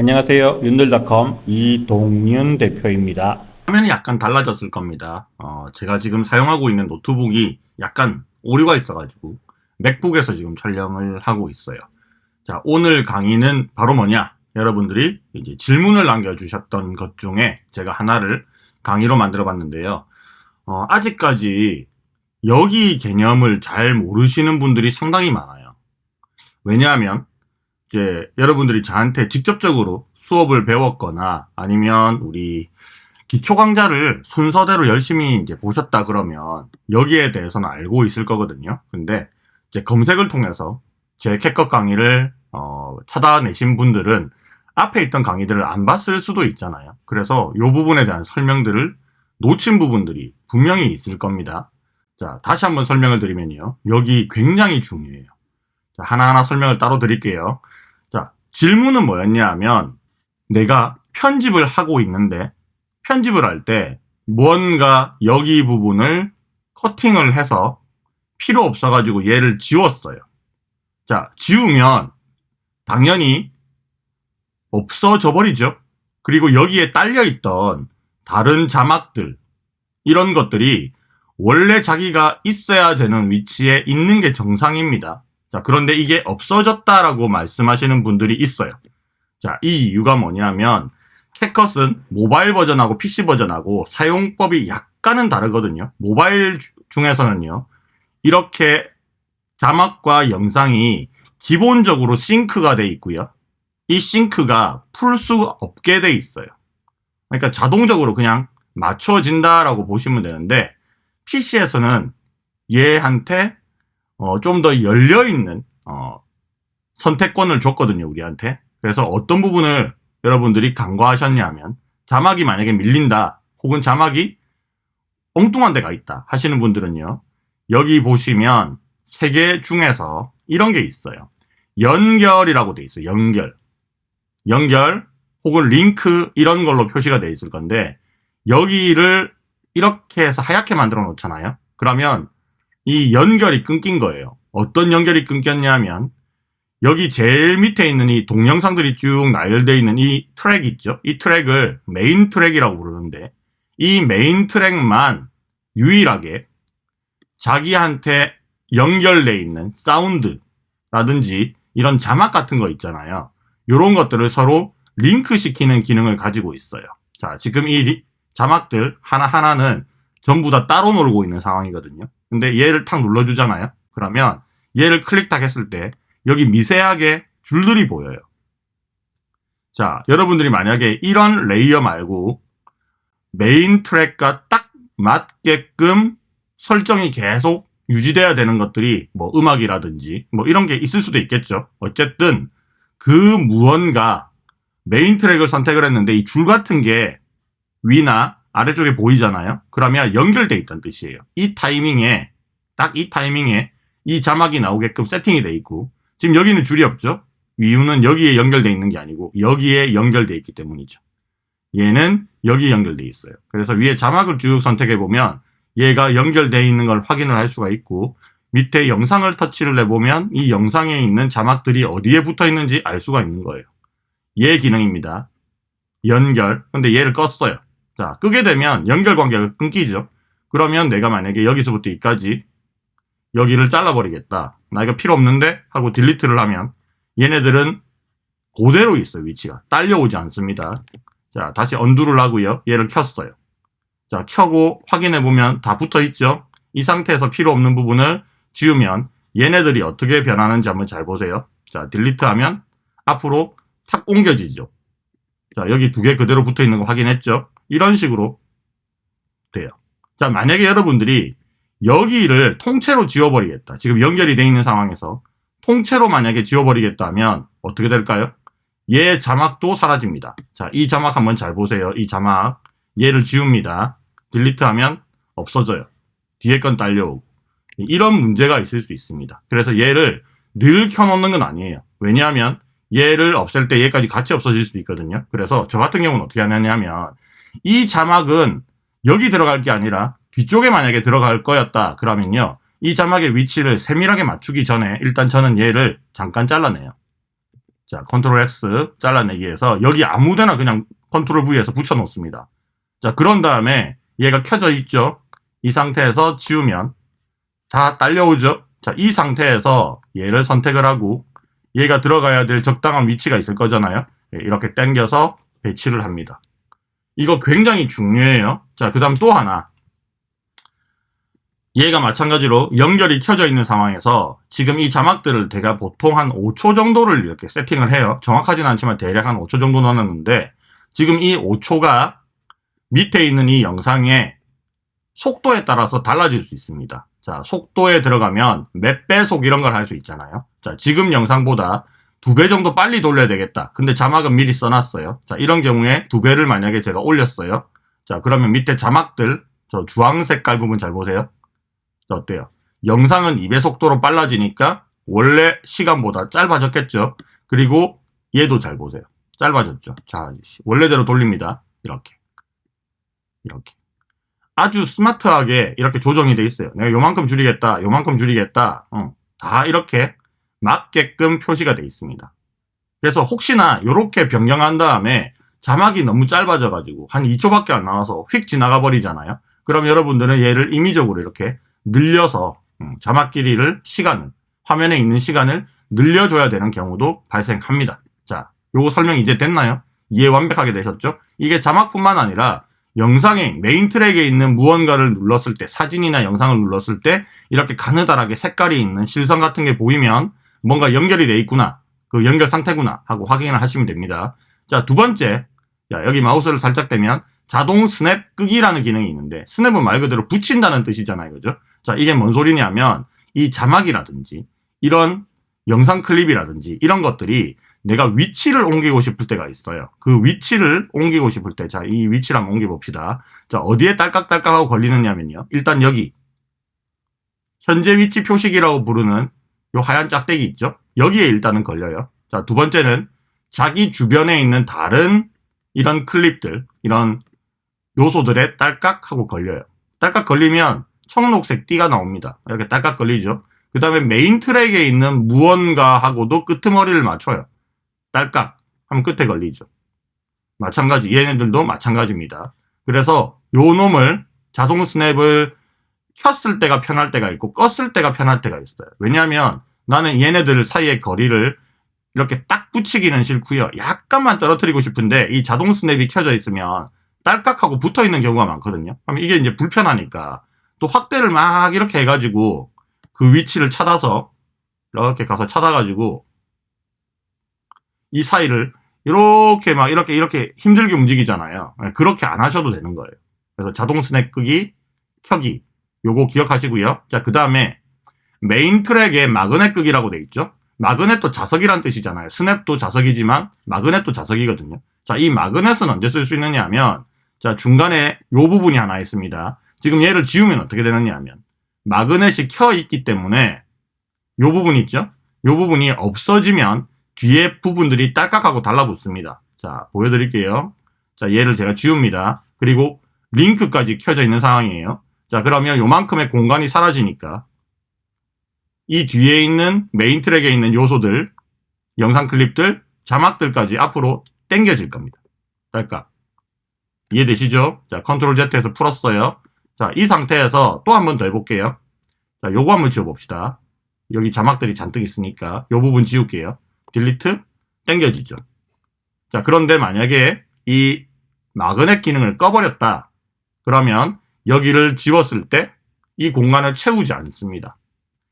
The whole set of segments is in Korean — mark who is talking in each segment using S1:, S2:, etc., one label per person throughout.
S1: 안녕하세요. 윤들닷컴 이동윤 대표입니다.
S2: 화면이 약간 달라졌을 겁니다. 어, 제가 지금 사용하고 있는 노트북이 약간 오류가 있어가지고 맥북에서 지금 촬영을 하고 있어요. 자, 오늘 강의는 바로 뭐냐? 여러분들이 이제 질문을 남겨주셨던 것 중에 제가 하나를 강의로 만들어 봤는데요. 어, 아직까지 여기 개념을 잘 모르시는 분들이 상당히 많아요. 왜냐하면 이제 여러분들이 저한테 직접적으로 수업을 배웠거나 아니면 우리 기초 강좌를 순서대로 열심히 이제 보셨다 그러면 여기에 대해서는 알고 있을 거거든요. 근데 이제 검색을 통해서 제 캣컷 강의를 어, 찾아내신 분들은 앞에 있던 강의들을 안 봤을 수도 있잖아요. 그래서 이 부분에 대한 설명들을 놓친 부분들이 분명히 있을 겁니다. 자, 다시 한번 설명을 드리면요. 여기 굉장히 중요해요. 자, 하나하나 설명을 따로 드릴게요. 자, 질문은 뭐였냐 하면 내가 편집을 하고 있는데 편집을 할때 무언가 여기 부분을 커팅을 해서 필요 없어가지고 얘를 지웠어요. 자, 지우면 당연히 없어져 버리죠. 그리고 여기에 딸려있던 다른 자막들 이런 것들이 원래 자기가 있어야 되는 위치에 있는 게 정상입니다. 자, 그런데 이게 없어졌다라고 말씀하시는 분들이 있어요. 자, 이 이유가 뭐냐면 캣컷은 모바일 버전하고 PC 버전하고 사용법이 약간은 다르거든요. 모바일 중에서는요. 이렇게 자막과 영상이 기본적으로 싱크가 돼 있고요. 이 싱크가 풀 수 없게 돼 있어요. 그러니까 자동적으로 그냥 맞춰진다라고 보시면 되는데 PC에서는 얘한테 어, 좀 더 열려있는 어, 선택권을 줬거든요. 우리한테. 그래서 어떤 부분을 여러분들이 간과하셨냐면 자막이 만약에 밀린다 혹은 자막이 엉뚱한 데가 있다 하시는 분들은요. 여기 보시면 세 개 중에서 이런 게 있어요. 연결이라고 돼 있어요. 연결. 연결 혹은 링크 이런 걸로 표시가 돼 있을 건데 여기를 이렇게 해서 하얗게 만들어 놓잖아요. 그러면 이 연결이 끊긴 거예요. 어떤 연결이 끊겼냐면 여기 제일 밑에 있는 이 동영상들이 쭉 나열되어 있는 이 트랙 있죠? 이 트랙을 메인 트랙이라고 부르는데 이 메인 트랙만 유일하게 자기한테 연결되어 있는 사운드라든지 이런 자막 같은 거 있잖아요. 이런 것들을 서로 링크 시키는 기능을 가지고 있어요. 자, 지금 이 리, 자막들 하나하나는 전부 다 따로 놀고 있는 상황이거든요. 근데 얘를 탁 눌러주잖아요. 그러면 얘를 클릭 탁 했을 때 여기 미세하게 줄들이 보여요. 자, 여러분들이 만약에 이런 layer 말고 메인 트랙과 딱 맞게끔 설정이 계속 유지돼야 되는 것들이 뭐 음악이라든지 뭐 이런 게 있을 수도 있겠죠. 어쨌든 그 무언가 메인 트랙을 선택을 했는데 이 줄 같은 게 위나 아래쪽에 보이잖아요. 그러면 연결돼 있다는 뜻이에요. 이 타이밍에 딱 이 타이밍에 이 자막이 나오게끔 세팅이 돼 있고 지금 여기는 줄이 없죠. 이유는 여기에 연결돼 있는 게 아니고 여기에 연결돼 있기 때문이죠. 얘는 여기 연결돼 있어요. 그래서 위에 자막을 쭉 선택해 보면 얘가 연결되어 있는 걸 확인을 할 수가 있고 밑에 영상을 터치를 해보면 이 영상에 있는 자막들이 어디에 붙어 있는지 알 수가 있는 거예요. 얘 기능입니다. 연결. 근데 얘를 껐어요. 자, 끄게 되면 연결 관계가 끊기죠. 그러면 내가 만약에 여기서부터 여기까지 여기를 잘라버리겠다. 나 이거 필요 없는데? 하고 딜리트를 하면 얘네들은 그대로 있어요, 위치가. 딸려오지 않습니다. 자, 다시 언두를 하고요. 얘를 켰어요. 자, 켜고 확인해보면 다 붙어 있죠? 이 상태에서 필요 없는 부분을 지우면 얘네들이 어떻게 변하는지 한번 잘 보세요. 자, 딜리트 하면 앞으로 탁 옮겨지죠. 자, 여기 두 개 그대로 붙어 있는 거 확인했죠? 이런 식으로 돼요. 자, 만약에 여러분들이 여기를 통째로 지워버리겠다. 지금 연결이 돼 있는 상황에서 통째로 만약에 지워버리겠다면 어떻게 될까요? 얘 자막도 사라집니다. 자, 이 자막 한번 잘 보세요. 이 자막. 얘를 지웁니다. 딜리트 하면 없어져요. 뒤에 건 딸려오고. 이런 문제가 있을 수 있습니다. 그래서 얘를 늘 켜놓는 건 아니에요. 왜냐하면 얘를 없앨 때 얘까지 같이 없어질 수도 있거든요. 그래서 저 같은 경우는 어떻게 하냐면 이 자막은 여기 들어갈 게 아니라 뒤쪽에 만약에 들어갈 거였다 그러면요. 이 자막의 위치를 세밀하게 맞추기 전에 일단 저는 얘를 잠깐 잘라내요. 자, control X 잘라내기해서 여기 아무데나 그냥 control V해서 붙여놓습니다. 자, 그런 다음에 얘가 켜져 있죠? 이 상태에서 지우면 다 딸려오죠? 자, 이 상태에서 얘를 선택을 하고 얘가 들어가야 될 적당한 위치가 있을 거잖아요. 예, 이렇게 당겨서 배치를 합니다. 이거 굉장히 중요해요. 자, 그 다음 또 하나. 얘가 마찬가지로 연결이 켜져 있는 상황에서 지금 이 자막들을 제가 보통 한 5초 정도를 이렇게 세팅을 해요. 정확하진 않지만 대략 한 5초 정도 넣어놨는데 지금 이 5초가 밑에 있는 이 영상의 속도에 따라서 달라질 수 있습니다. 자, 속도에 들어가면 몇 배속 이런 걸 할 수 있잖아요. 자, 지금 영상보다 두 배 정도 빨리 돌려야 되겠다. 근데 자막은 미리 써놨어요. 자, 이런 경우에 두 배를 만약에 제가 올렸어요. 자, 그러면 밑에 자막들, 저 주황 색깔 부분 잘 보세요. 자, 어때요? 영상은 2배 속도로 빨라지니까 원래 시간보다 짧아졌겠죠? 그리고 얘도 잘 보세요. 짧아졌죠? 자, 원래대로 돌립니다. 이렇게. 이렇게. 아주 스마트하게 이렇게 조정이 돼 있어요. 내가 요만큼 줄이겠다, 요만큼 줄이겠다, 어, 다 이렇게 맞게끔 표시가 돼 있습니다. 그래서 혹시나 이렇게 변경한 다음에 자막이 너무 짧아져 가지고 한 2초밖에 안 나와서 휙 지나가 버리잖아요. 그럼 여러분들은 얘를 임의적으로 이렇게 늘려서 음, 자막 길이를 시간을 화면에 있는 시간을 늘려줘야 되는 경우도 발생합니다. 자, 요거 설명 이제 됐나요? 이해 완벽하게 되셨죠? 이게 자막뿐만 아니라 영상의 메인 트랙에 있는 무언가를 눌렀을 때 사진이나 영상을 눌렀을 때 이렇게 가느다랗게 색깔이 있는 실선 같은 게 보이면 뭔가 연결이 돼 있구나 그 연결 상태구나 하고 확인을 하시면 됩니다 자 두 번째 자, 여기 마우스를 살짝 대면 자동 스냅 끄기라는 기능이 있는데 스냅은 말 그대로 붙인다는 뜻이잖아요 그죠 자 이게 뭔 소리냐면 이 자막이라든지 이런 영상 클립이라든지 이런 것들이 내가 위치를 옮기고 싶을 때가 있어요. 그 위치를 옮기고 싶을 때, 자, 이 위치를 한번 옮겨봅시다. 자, 어디에 딸깍딸깍하고 걸리느냐면요. 일단 여기, 현재 위치 표식이라고 부르는 요 하얀 짝대기 있죠? 여기에 일단은 걸려요. 자, 두 번째는 자기 주변에 있는 다른 이런 클립들, 이런 요소들에 딸깍 하고 걸려요. 딸깍 걸리면 청록색 띠가 나옵니다. 이렇게 딸깍 걸리죠? 그 다음에 메인 트랙에 있는 무언가하고도 끄트머리를 맞춰요. 딸깍 하면 끝에 걸리죠. 마찬가지 얘네들도 마찬가지입니다. 그래서 요 놈을 자동 스냅을 켰을 때가 편할 때가 있고 껐을 때가 편할 때가 있어요. 왜냐하면 나는 얘네들 사이의 거리를 이렇게 딱 붙이기는 싫고요. 약간만 떨어뜨리고 싶은데 이 자동 스냅이 켜져 있으면 딸깍하고 붙어 있는 경우가 많거든요. 그럼 이게 이제 불편하니까 또 확대를 막 이렇게 해가지고 그 위치를 찾아서 이렇게 가서 찾아가지고 이 사이를 이렇게 막 이렇게 이렇게 힘들게 움직이잖아요. 네, 그렇게 안 하셔도 되는 거예요. 그래서 자동 스냅 끄기, 켜기 요거 기억하시고요. 자, 그 다음에 메인 트랙에 magnet 끄기라고 돼 있죠. magnet도 자석이란 뜻이잖아요. 스냅도 자석이지만 magnet도 자석이거든요. 자, 이 magnet은 언제 쓸 수 있느냐 하면 자, 중간에 요 부분이 하나 있습니다. 지금 얘를 지우면 어떻게 되느냐 하면 마그넷이 켜 있기 때문에 요 부분 있죠? 요 부분이 없어지면 뒤에 부분들이 딸깍하고 달라붙습니다. 자, 보여드릴게요. 자, 얘를 제가 지웁니다. 그리고 링크까지 켜져 있는 상황이에요. 자, 그러면 요만큼의 공간이 사라지니까 이 뒤에 있는 메인 트랙에 있는 요소들, 영상 클립들, 자막들까지 앞으로 당겨질 겁니다. 딸깍. 이해되시죠? 자, control Z해서 풀었어요. 자, 이 상태에서 또 한 번 더 해볼게요. 자, 요거 한번 지워봅시다. 여기 자막들이 잔뜩 있으니까 요 부분 지울게요. delete 땡겨지죠. 자, 그런데 만약에 이 magnet 기능을 꺼버렸다. 그러면 여기를 지웠을 때 이 공간을 채우지 않습니다.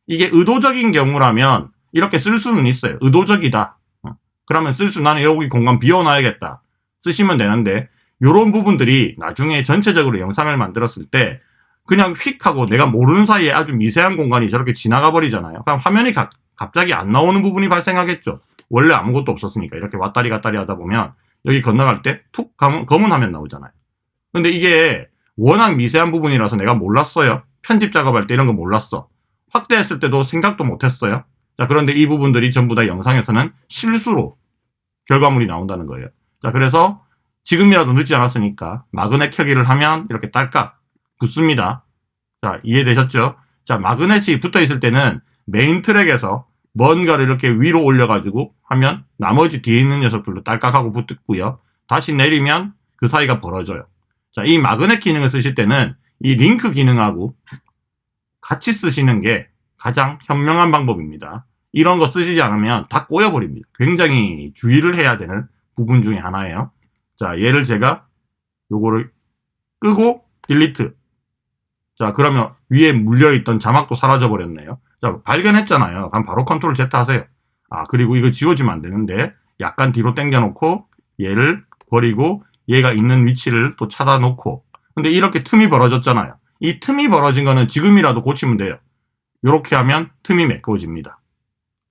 S2: 이게 의도적인 경우라면 이렇게 쓸 수는 있어요. 의도적이다. 어. 그러면 쓸 수, 나는 여기 공간 비워놔야겠다. 쓰시면 되는데, 이런 부분들이 나중에 전체적으로 영상을 만들었을 때 그냥 휙 하고 내가 모르는 사이에 아주 미세한 공간이 저렇게 지나가 버리잖아요. 그럼 화면이 가, 갑자기 안 나오는 부분이 발생하겠죠. 원래 아무것도 없었으니까 이렇게 왔다리 갔다리 하다 보면 여기 건너갈 때 툭 검은 화면 나오잖아요. 근데 이게 워낙 미세한 부분이라서 내가 몰랐어요. 편집 작업할 때 이런 거 몰랐어. 확대했을 때도 생각도 못했어요. 자, 그런데 이 부분들이 전부 다 영상에서는 실수로 결과물이 나온다는 거예요. 자, 그래서 지금이라도 늦지 않았으니까 magnet 켜기를 하면 이렇게 딸깍 붙습니다. 자, 이해되셨죠? 자, magnet이 붙어 있을 때는 메인 트랙에서 뭔가를 이렇게 위로 올려가지고 하면 나머지 뒤에 있는 녀석들도 딸깍하고 붙고요. 다시 내리면 그 사이가 벌어져요. 자, 이 magnet 기능을 쓰실 때는 이 링크 기능하고 같이 쓰시는 게 가장 현명한 방법입니다. 이런 거 쓰시지 않으면 다 꼬여버립니다. 굉장히 주의를 해야 되는 부분 중에 하나예요. 자, 얘를 제가 요거를 끄고 딜리트. 자, 그러면 위에 물려있던 자막도 사라져버렸네요. 자, 발견했잖아요. 그럼 바로 컨트롤 Z 하세요. 아, 그리고 이거 지워지면 안 되는데, 약간 뒤로 당겨놓고, 얘를 버리고, 얘가 있는 위치를 또 찾아놓고, 근데 이렇게 틈이 벌어졌잖아요. 이 틈이 벌어진 거는 지금이라도 고치면 돼요. 이렇게 하면 틈이 메꿔집니다.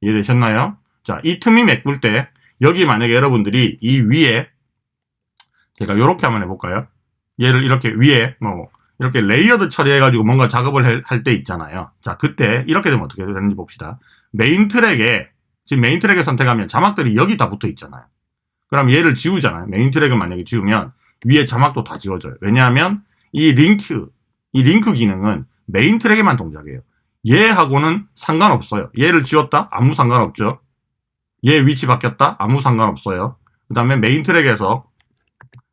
S2: 이해되셨나요? 자, 이 틈이 메꿀 때, 여기 만약에 여러분들이 이 위에, 제가 이렇게 한번 해볼까요? 얘를 이렇게 위에, 뭐, 이렇게 layered 처리해가지고 뭔가 작업을 할 때 있잖아요. 자, 그때 이렇게 되면 어떻게 되는지 봅시다. 메인 트랙에, 지금 메인 트랙에 선택하면 자막들이 여기 다 붙어 있잖아요. 그럼 얘를 지우잖아요. 메인 트랙을 만약에 지우면 위에 자막도 다 지워져요. 왜냐하면 이 링크, 이 링크 기능은 메인 트랙에만 동작해요. 얘하고는 상관없어요. 얘를 지웠다? 아무 상관없죠. 얘 위치 바뀌었다? 아무 상관없어요. 그 다음에 메인 트랙에서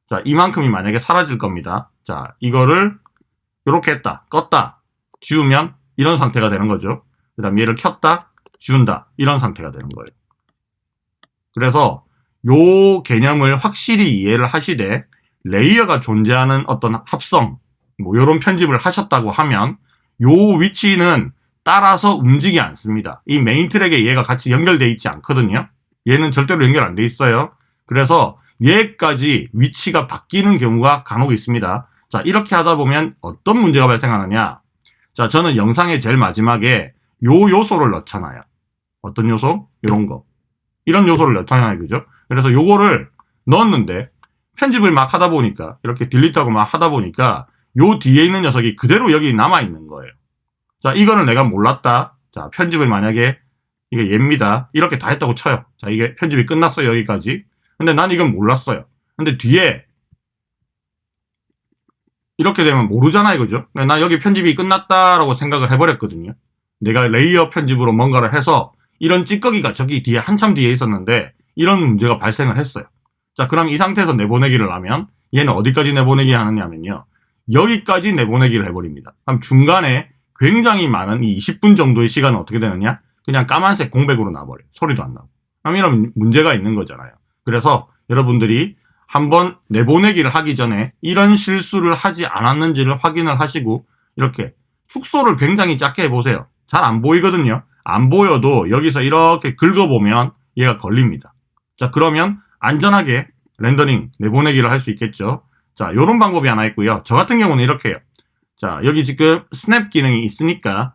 S2: 자 이만큼이 만약에 사라질 겁니다. 자 이거를 이렇게 했다, 껐다, 지우면 이런 상태가 되는 거죠. 그 다음 얘를 켰다, 지운다 이런 상태가 되는 거예요. 그래서 요 개념을 확실히 이해를 하시되 layer가 존재하는 어떤 합성 뭐 이런 편집을 하셨다고 하면 요 위치는 따라서 움직이지 않습니다. 이 메인 트랙에 얘가 같이 연결되어 있지 않거든요. 얘는 절대로 연결 안 돼 있어요. 그래서 얘까지 위치가 바뀌는 경우가 간혹 있습니다. 자, 이렇게 하다 보면 어떤 문제가 발생하느냐? 자, 저는 영상의 제일 마지막에 요 요소를 넣잖아요. 어떤 요소? 이런 거. 이런 요소를 넣잖아요. 그죠? 그래서 요거를 넣었는데 편집을 막 하다 보니까 이렇게 딜리트하고 막 하다 보니까 요 뒤에 있는 녀석이 그대로 여기 남아 있는 거예요. 자, 이거는 내가 몰랐다. 자, 편집을 만약에 이게 얘입니다. 이렇게 다 했다고 쳐요. 자, 이게 편집이 끝났어요. 여기까지. 근데 난 이건 몰랐어요. 근데 뒤에 이렇게 되면 모르잖아요. 그죠? 나 여기 편집이 끝났다라고 생각을 해버렸거든요. 내가 layer 편집으로 뭔가를 해서 이런 찌꺼기가 저기 뒤에 한참 뒤에 있었는데 이런 문제가 발생을 했어요. 자, 그럼 이 상태에서 내보내기를 하면 얘는 어디까지 내보내기 하느냐면요. 여기까지 내보내기를 해버립니다. 그럼 중간에 굉장히 많은 이 20분 정도의 시간은 어떻게 되느냐? 그냥 까만색 공백으로 나버려요. 소리도 안 나고. 그럼 이런 문제가 있는 거잖아요. 그래서 여러분들이 한번 내보내기를 하기 전에 이런 실수를 하지 않았는지를 확인을 하시고 이렇게 축소를 굉장히 작게 해보세요. 잘 안 보이거든요. 안 보여도 여기서 이렇게 긁어보면 얘가 걸립니다. 자 그러면 안전하게 렌더링 내보내기를 할 수 있겠죠. 자 이런 방법이 하나 있고요. 저 같은 경우는 이렇게 해요. 자 여기 지금 스냅 기능이 있으니까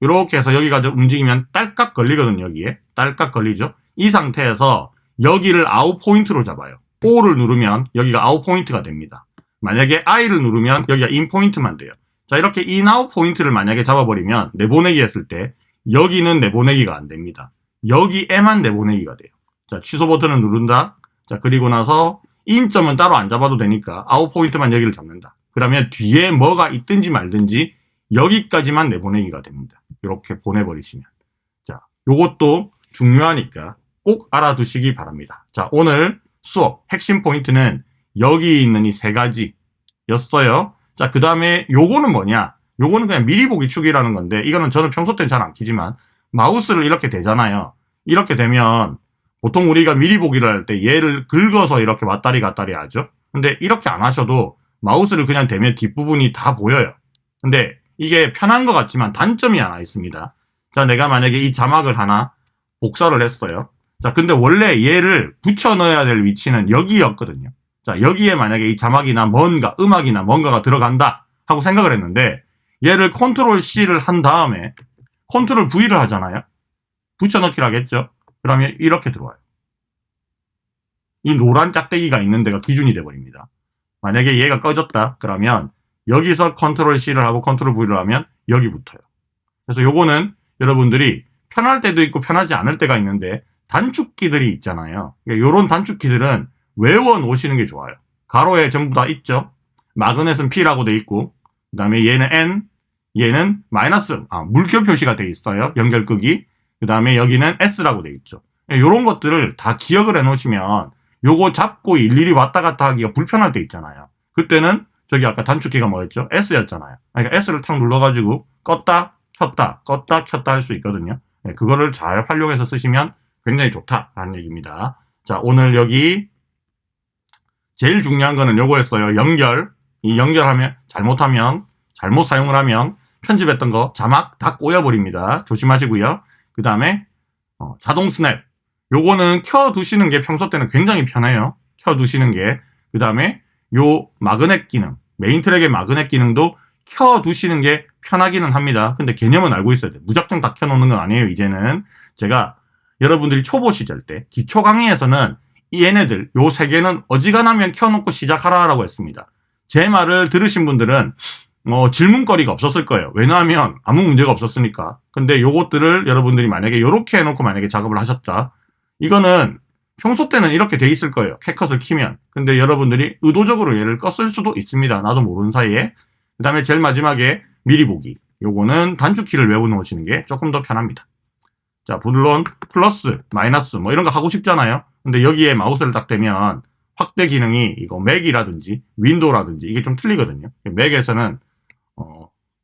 S2: 이렇게 해서 여기가 움직이면 딸깍 걸리거든요. 여기에 딸깍 걸리죠. 이 상태에서 여기를 out point로 잡아요. O를 누르면 여기가 out point가 됩니다. 만약에 I를 누르면 여기가 in point만 돼요. 자 이렇게 in out point를 만약에 잡아버리면 내보내기 했을 때 여기는 내보내기가 안 됩니다. 여기에만 내보내기가 돼요. 자 취소 버튼을 누른다. 자 그리고 나서 in점은 따로 안 잡아도 되니까 out point만 여기를 잡는다. 그러면 뒤에 뭐가 있든지 말든지 여기까지만 내보내기가 됩니다. 이렇게 보내버리시면. 자, 요것도 중요하니까 꼭 알아두시기 바랍니다. 자, 오늘 수업 핵심 포인트는 여기 있는 이 세 가지였어요. 자, 그 다음에 요거는 뭐냐? 요거는 그냥 미리 보기 축이라는 건데 이거는 저는 평소 때는 잘 안 키지만 마우스를 이렇게 대잖아요. 이렇게 되면 보통 우리가 미리 보기를 할 때 얘를 긁어서 이렇게 왔다리 갔다리 하죠. 근데 이렇게 안 하셔도 마우스를 그냥 대면 뒷부분이 다 보여요. 근데 이게 편한 것 같지만 단점이 하나 있습니다. 자, 내가 만약에 이 자막을 하나 복사를 했어요. 자, 근데 원래 얘를 붙여 넣어야 될 위치는 여기였거든요. 자, 여기에 만약에 이 자막이나 뭔가, 음악이나 뭔가가 들어간다 하고 생각을 했는데 얘를 컨트롤 C를 한 다음에 컨트롤 V를 하잖아요. 붙여 넣기를 하겠죠. 그러면 이렇게 들어와요. 이 노란 짝대기가 있는 데가 기준이 돼버립니다. 만약에 얘가 꺼졌다 그러면 여기서 컨트롤 C를 하고 컨트롤 V를 하면 여기 붙어요. 그래서 요거는 여러분들이 편할 때도 있고 편하지 않을 때가 있는데 단축키들이 있잖아요. 그러니까 요런 단축키들은 외워 놓으시는 게 좋아요. 가로에 전부 다 있죠. magnet은 P라고 돼 있고 그 다음에 얘는 N 얘는 마이너스 아, 물결 표시가 돼 있어요. 연결 끄기 그 다음에 여기는 S라고 돼 있죠. 이런 것들을 다 기억을 해 놓으시면 요거 잡고 일일이 왔다 갔다 하기가 불편할 때 있잖아요. 그때는 저기 아까 단축키가 뭐였죠? S였잖아요. 그러니까 S를 탁 눌러가지고 껐다, 켰다, 껐다, 켰다 할 수 있거든요. 네, 그거를 잘 활용해서 쓰시면 굉장히 좋다라는 얘기입니다. 자, 오늘 여기 제일 중요한 거는 요거였어요. 연결. 이 연결하면, 잘못하면, 잘못 사용을 하면 편집했던 거 자막 다 꼬여버립니다. 조심하시고요. 그 다음에 어, 자동 스냅. 요거는 켜두시는 게 평소 때는 굉장히 편해요. 켜두시는 게. 그 다음에 요 magnet 기능, 메인 트랙의 magnet 기능도 켜두시는 게 편하기는 합니다. 근데 개념은 알고 있어야 돼요. 무작정 다 켜놓는 건 아니에요, 이제는. 제가 여러분들이 초보 시절 때, 기초 강의에서는 이 얘네들, 요 세 개는 어지간하면 켜놓고 시작하라라고 했습니다. 제 말을 들으신 분들은 뭐 질문거리가 없었을 거예요. 왜냐하면 아무 문제가 없었으니까. 근데 요것들을 여러분들이 만약에 요렇게 해놓고 만약에 작업을 하셨다. 이거는 평소 때는 이렇게 돼 있을 거예요. 캣컷을 키면. 근데 여러분들이 의도적으로 얘를 껐을 수도 있습니다. 나도 모르는 사이에. 그 다음에 제일 마지막에 미리 보기. 요거는 단축키를 외워 놓으시는 게 조금 더 편합니다. 자, 물론 플러스, 마이너스 뭐 이런 거 하고 싶잖아요. 근데 여기에 마우스를 딱 대면 확대 기능이 이거 맥이라든지 윈도우라든지 이게 좀 틀리거든요. 맥에서는 어,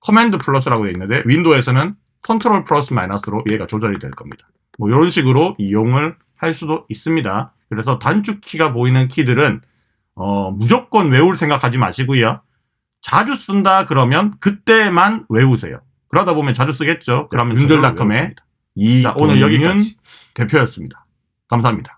S2: 커맨드 플러스라고 되어 있는데 윈도우에서는 컨트롤 플러스 마이너스로 얘가 조절이 될 겁니다. 뭐 이런 식으로 이용을 할 수도 있습니다. 그래서 단축키가 보이는 키들은 어, 무조건 외울 생각하지 마시고요. 자주 쓴다 그러면 그때만 외우세요. 그러다 보면 자주 쓰겠죠. 그러면 윤들닷컴의 이 오늘 여기까지 대표였습니다. 감사합니다.